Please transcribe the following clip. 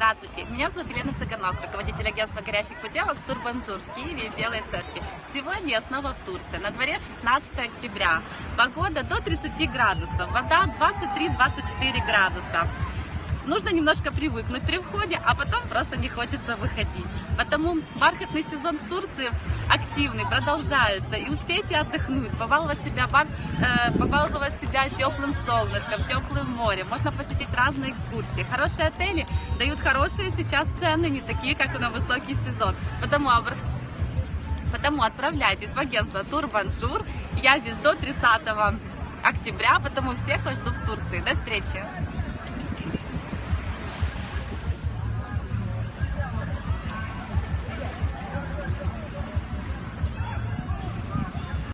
Здравствуйте, меня зовут Елена Цыганок, руководитель агентства горящих путевок Турбанжур в Киеве и Белой Церкви. Сегодня я снова в Турции. На дворе 16 октября. Погода до 30 градусов, вода 23-24 градуса. Нужно немножко привыкнуть при входе, а потом просто не хочется выходить. Потому бархатный сезон в Турции активный, продолжается. И успейте отдохнуть, побаловать себя, бар, э, побаловать себя теплым солнышком, теплым морем. Можно посетить разные экскурсии. Хорошие отели дают хорошие сейчас цены, не такие, как на высокий сезон. Потому, потому отправляйтесь в агентство Турбаншур. Я здесь до 30 октября, потому всех вас жду в Турции. До встречи!